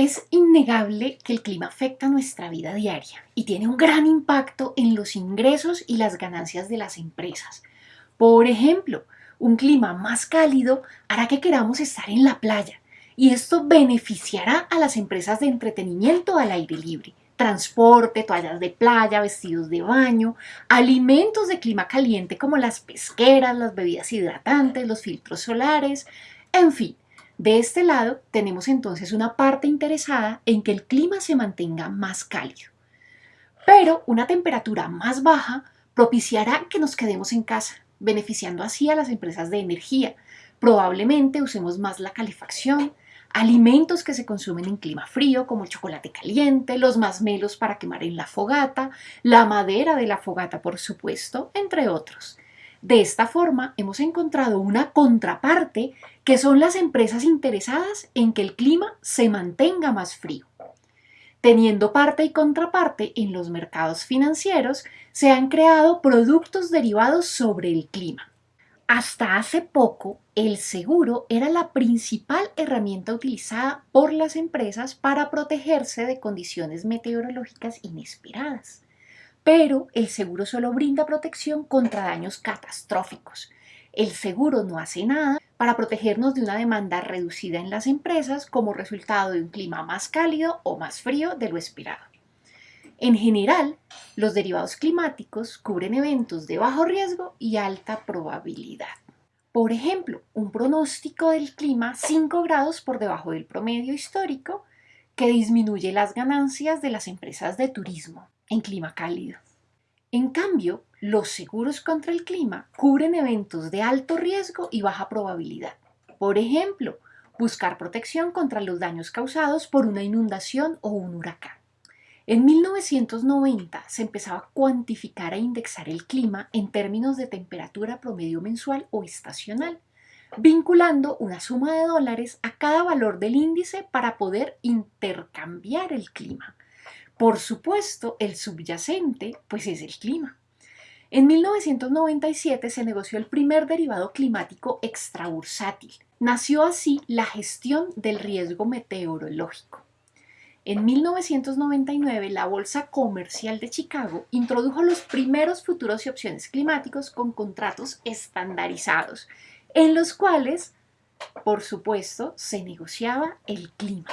Es innegable que el clima afecta nuestra vida diaria y tiene un gran impacto en los ingresos y las ganancias de las empresas. Por ejemplo, un clima más cálido hará que queramos estar en la playa y esto beneficiará a las empresas de entretenimiento al aire libre, transporte, toallas de playa, vestidos de baño, alimentos de clima caliente como las pesqueras, las bebidas hidratantes, los filtros solares, en fin, de este lado tenemos entonces una parte interesada en que el clima se mantenga más cálido. Pero una temperatura más baja propiciará que nos quedemos en casa, beneficiando así a las empresas de energía. Probablemente usemos más la calefacción, alimentos que se consumen en clima frío como el chocolate caliente, los masmelos para quemar en la fogata, la madera de la fogata por supuesto, entre otros. De esta forma hemos encontrado una contraparte que son las empresas interesadas en que el clima se mantenga más frío. Teniendo parte y contraparte en los mercados financieros, se han creado productos derivados sobre el clima. Hasta hace poco, el seguro era la principal herramienta utilizada por las empresas para protegerse de condiciones meteorológicas inesperadas pero el seguro solo brinda protección contra daños catastróficos. El seguro no hace nada para protegernos de una demanda reducida en las empresas como resultado de un clima más cálido o más frío de lo esperado. En general, los derivados climáticos cubren eventos de bajo riesgo y alta probabilidad. Por ejemplo, un pronóstico del clima 5 grados por debajo del promedio histórico que disminuye las ganancias de las empresas de turismo en clima cálido. En cambio, los seguros contra el clima cubren eventos de alto riesgo y baja probabilidad. Por ejemplo, buscar protección contra los daños causados por una inundación o un huracán. En 1990 se empezaba a cuantificar e indexar el clima en términos de temperatura promedio mensual o estacional, vinculando una suma de dólares a cada valor del índice para poder intercambiar el clima. Por supuesto, el subyacente pues es el clima. En 1997 se negoció el primer derivado climático extrabursátil. Nació así la gestión del riesgo meteorológico. En 1999, la Bolsa Comercial de Chicago introdujo los primeros futuros y opciones climáticos con contratos estandarizados, en los cuales, por supuesto, se negociaba el clima.